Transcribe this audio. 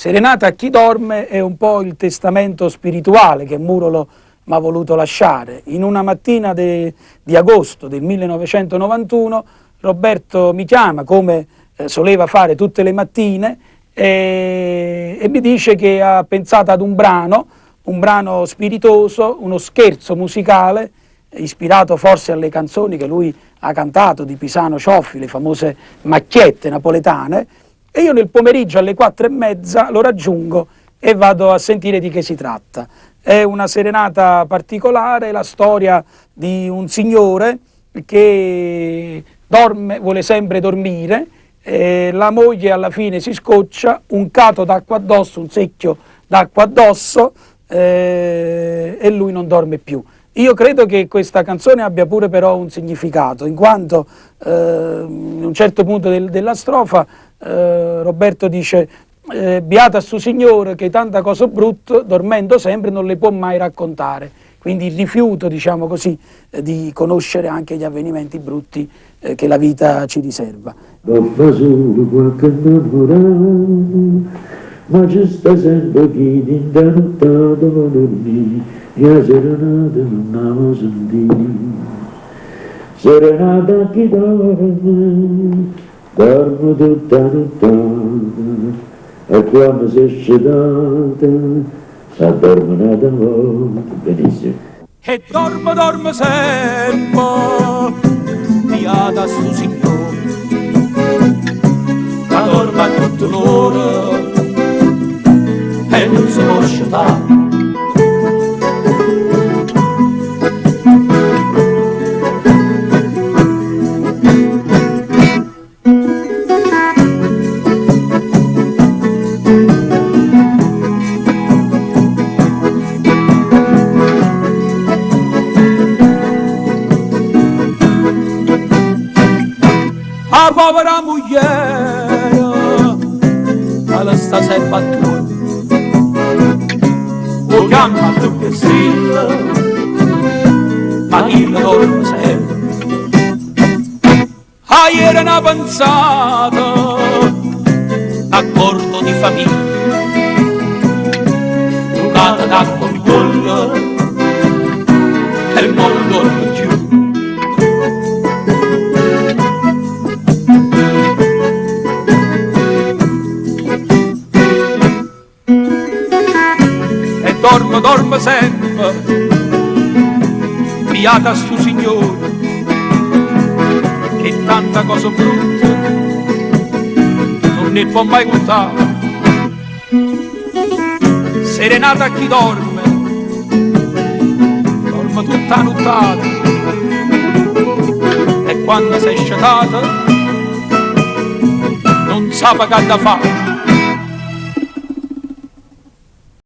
Serenata a chi dorme è un po' il testamento spirituale che Murolo mi ha voluto lasciare. In una mattina de, di agosto del 1991 Roberto mi chiama, come eh, soleva fare tutte le mattine, e, e mi dice che ha pensato ad un brano, un brano spiritoso, uno scherzo musicale, ispirato forse alle canzoni che lui ha cantato di Pisano Cioffi, le famose macchiette napoletane, e io nel pomeriggio alle quattro e mezza lo raggiungo e vado a sentire di che si tratta. È una serenata particolare, la storia di un signore che dorme, vuole sempre dormire, la moglie alla fine si scoccia, un cato d'acqua addosso, un secchio d'acqua addosso eh, e lui non dorme più. Io credo che questa canzone abbia pure però un significato, in quanto eh, in un certo punto del, della strofa eh, Roberto dice eh, beata sto signore che tanta cosa brutta dormendo sempre non le può mai raccontare. Quindi il rifiuto diciamo così eh, di conoscere anche gli avvenimenti brutti eh, che la vita ci riserva. Ma ci sta sempre chi ti indanuttato ma dormì la serenata non avevo sentito. Serenata chi nottata e quando si è scedata si addormena da volta benissimo e dormo dormo sempre piata sto signore. Ma dormo a tutte l'ora e non si può sciatare la povera moglie ma la sta sei battuta o chiama tu che strilla ma chi la dorme sempre ah ieri una pensata accordo di famiglia giocata d'acqua mi dormo, dormo sempre, piata stu signore, che tanta cosa brutta non ne può mai contare. Serenata a chi dorme, dorme tutta nottata, e quando sei sciatata, non sa che da fare.